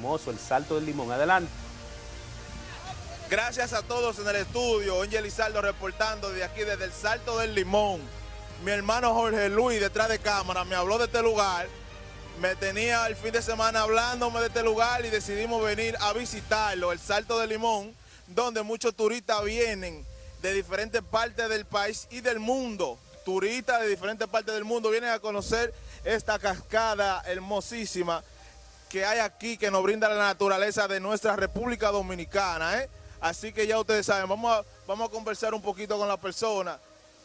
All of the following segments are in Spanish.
hermoso, el Salto del Limón. Adelante. Gracias a todos en el estudio. Angel Lizardo reportando de aquí, desde el Salto del Limón. Mi hermano Jorge Luis, detrás de cámara, me habló de este lugar. Me tenía el fin de semana hablándome de este lugar y decidimos venir a visitarlo, el Salto del Limón, donde muchos turistas vienen de diferentes partes del país y del mundo. Turistas de diferentes partes del mundo vienen a conocer esta cascada hermosísima que hay aquí, que nos brinda la naturaleza de nuestra República Dominicana. ¿eh? Así que ya ustedes saben, vamos a, vamos a conversar un poquito con las personas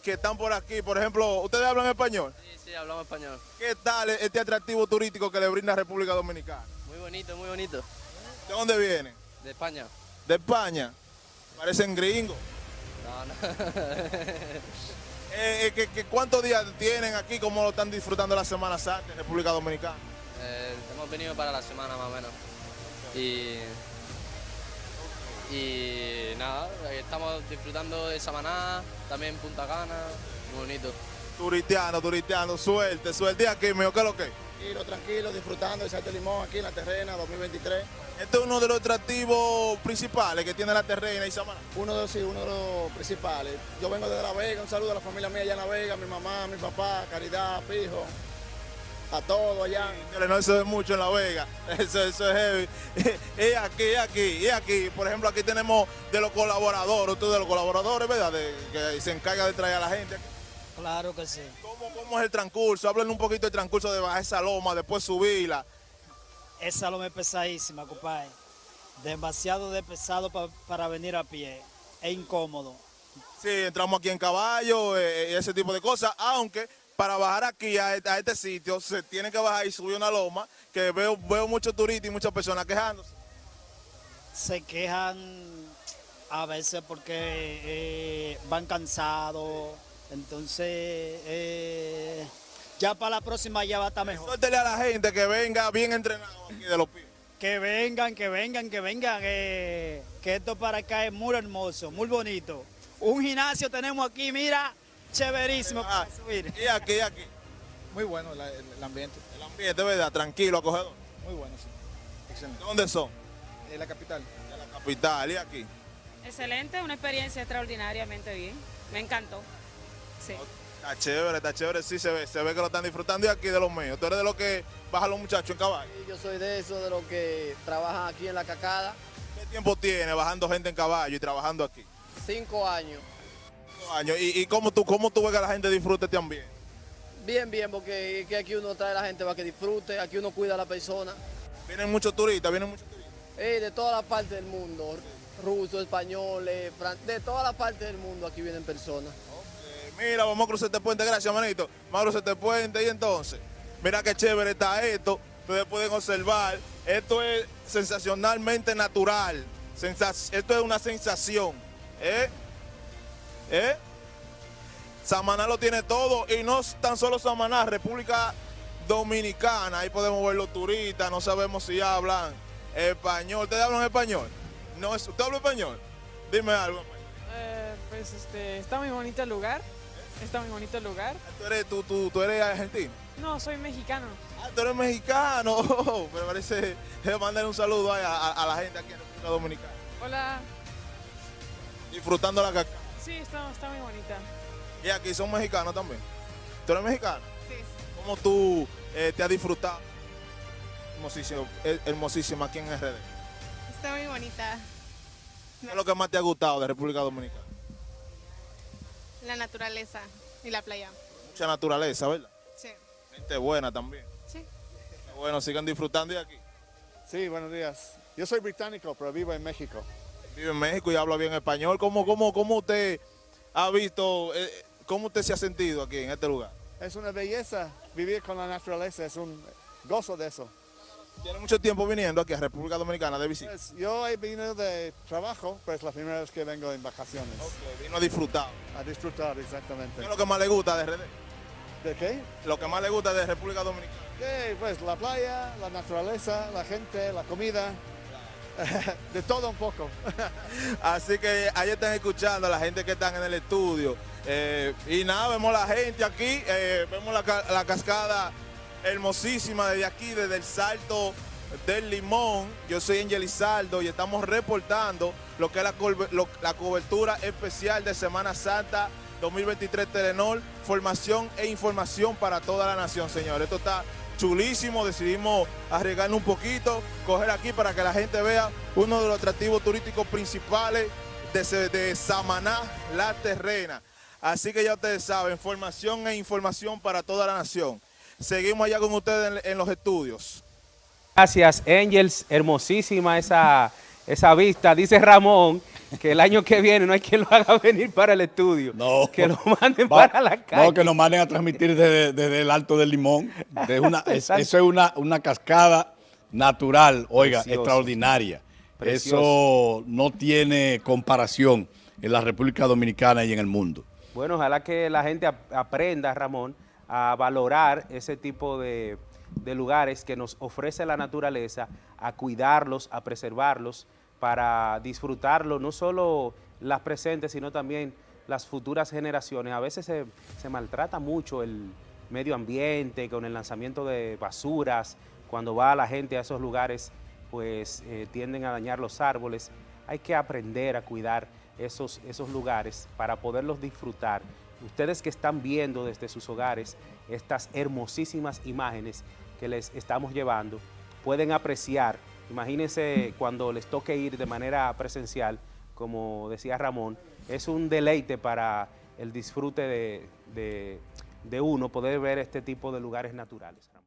que están por aquí. Por ejemplo, ¿ustedes hablan español? Sí, sí, hablamos español. ¿Qué tal este atractivo turístico que le brinda la República Dominicana? Muy bonito, muy bonito. ¿De dónde vienen? De España. De España. Parecen gringos. No, no. Eh, eh, ¿qué- qué- cuántos días tienen aquí? ¿Cómo lo están disfrutando la Semana Santa en República Dominicana? Eh, hemos venido para la semana más o menos. Y. Y nada, estamos disfrutando de Samaná, también Punta Cana, muy bonito. Turistiano, turistiano, suerte, suerte. ¿Y aquí, mío, qué es lo que? Tranquilo, tranquilo, disfrutando del Salto Limón aquí en la terrena 2023. Este es uno de los atractivos principales que tiene la terrena y Samaná. Uno de los, sí, uno de los principales. Yo vengo desde La Vega, un saludo a la familia mía allá en La Vega, mi mamá, mi papá, Caridad, Pijo, a todos allá. No se ve mucho en La Vega, eso, eso es heavy. Y aquí, y aquí, y aquí, por ejemplo, aquí tenemos de los colaboradores, usted de los colaboradores, ¿verdad? De- que se encarga de traer a la gente. Claro que sí. ¿Cómo, cómo es el transcurso? Háblenme un poquito del transcurso de bajar esa loma, después subirla. Esa loma es pesadísima, compadre. Demasiado de pesado pa- para venir a pie. Es incómodo. Sí, entramos aquí en caballo eh, y ese tipo de cosas, aunque para bajar aquí a, este- a este sitio se tiene que bajar y subir una loma, que veo, veo muchos turistas y muchas personas quejándose. Se quejan a veces porque eh, van cansados. Entonces, eh, ya para la próxima ya va a estar mejor. Suéltele a la gente que venga bien entrenado aquí de los pies. Que vengan, que vengan, que vengan. eh, que esto para acá es muy hermoso, muy bonito. Un gimnasio tenemos aquí, mira, chéverísimo Ah, para subir. y aquí, y aquí. Muy bueno la- el, el ambiente, El ambiente, ¿verdad? Tranquilo, acogedor. muy bueno, sí. Excelente. ¿Dónde son? En la capital. De la capital y aquí. Excelente, una experiencia extraordinariamente bien. Me encantó. Sí. Está chévere, está chévere, sí se ve, se ve que lo están disfrutando y aquí de los míos. Tú eres de los que bajan los muchachos en caballo. Yo soy de esos, de los que trabajan aquí en la cacada. ¿Qué tiempo tiene bajando gente en caballo y trabajando aquí? Cinco años. Años. ¿Y, y cómo, tú, cómo tú ves que la gente disfrute este ambiente? Bien, bien, porque que aquí uno trae a la gente para que disfrute, aquí uno cuida a la persona. Vienen muchos turistas, vienen muchos turistas. Eh, de todas las partes del mundo, rusos, españoles, fran- de todas las partes del mundo aquí vienen personas. Eh, mira, vamos a cruzar este puente, gracias, manito. Vamos a cruzar este puente y entonces, mira qué chévere está esto. Ustedes pueden observar, esto es sensacionalmente natural. Sensa- esto es una sensación. ¿Eh? ¿Eh? Samaná lo tiene todo y no tan solo Samaná, República Dominicana. Ahí podemos ver los turistas, no sabemos si hablan español. ¿Ustedes hablan español? No, es- ¿Usted habla español? Dime algo. Eh, pues este, está muy bonito el lugar. Está muy bonito el lugar. ¿Tú eres, tú, tú, tú eres argentino? No, soy mexicano. Ah, tú eres mexicano. Oh, me parece, mandar un saludo a- a la gente aquí en República Dominicana. Hola. Disfrutando la caca. Sí, está, está muy bonita. Y aquí son mexicanos también. ¿Tú eres mexicano? Sí. ¿Cómo tú eh, te has disfrutado? Hermosísimo, eh, hermosísima aquí en RD. Está muy bonita. ¿Qué es lo que más te ha gustado de República Dominicana? La naturaleza y la playa. Mucha naturaleza, ¿verdad? Sí. Gente buena también. Sí. Bueno, sigan disfrutando de aquí. Sí, buenos días. Yo soy británico, pero vivo en México. Vive en México y habla bien español. ¿Cómo, cómo, cómo usted ha visto, eh, cómo usted se ha sentido aquí en este lugar? Es una belleza vivir con la naturaleza, es un gozo de eso. Tiene mucho tiempo viniendo aquí a República Dominicana de visita. Pues, yo he venido de trabajo, pero es la primera vez que vengo en vacaciones. Ok, vino a disfrutar. A disfrutar, exactamente. ¿Qué es lo que más le gusta de RD? ¿De qué? Lo que más le gusta de República Dominicana. Pues la playa, la naturaleza, la gente, la comida, de todo un poco. Así que ahí están escuchando a la gente que están en el estudio. Eh, y nada, vemos la gente aquí, eh, vemos la, la cascada hermosísima desde aquí, desde el Salto del Limón. Yo soy Angel Izaldo y estamos reportando lo que es la, la cobertura especial de Semana Santa 2023 Telenor, formación e información para toda la nación, señor. Esto está chulísimo, decidimos arriesgarnos un poquito, coger aquí para que la gente vea uno de los atractivos turísticos principales de, de Samaná, La Terrena. Así que ya ustedes saben, formación e información para toda la nación. Seguimos allá con ustedes en- en los estudios. Gracias, Angels. Hermosísima esa, esa vista. Dice Ramón que el año que viene no hay quien lo haga venir para el estudio. No. Que lo manden Va- para la calle. No, que nos manden a transmitir desde, desde el Alto del Limón. De una, es- Exacto. eso es una, una cascada natural, oiga, Precioso. extraordinaria. Precioso. Eso no tiene comparación en la República Dominicana y en el mundo. Bueno, ojalá que la gente ap- aprenda, Ramón, a valorar ese tipo de, de lugares que nos ofrece la naturaleza, a cuidarlos, a preservarlos, para disfrutarlo, no solo las presentes, sino también las futuras generaciones. A veces se, se maltrata mucho el medio ambiente con el lanzamiento de basuras, cuando va la gente a esos lugares, pues eh, tienden a dañar los árboles. Hay que aprender a cuidar esos, esos lugares para poderlos disfrutar. Ustedes que están viendo desde sus hogares estas hermosísimas imágenes que les estamos llevando, pueden apreciar, imagínense cuando les toque ir de manera presencial, como decía Ramón, es un deleite para el disfrute de, de- de uno poder ver este tipo de lugares naturales.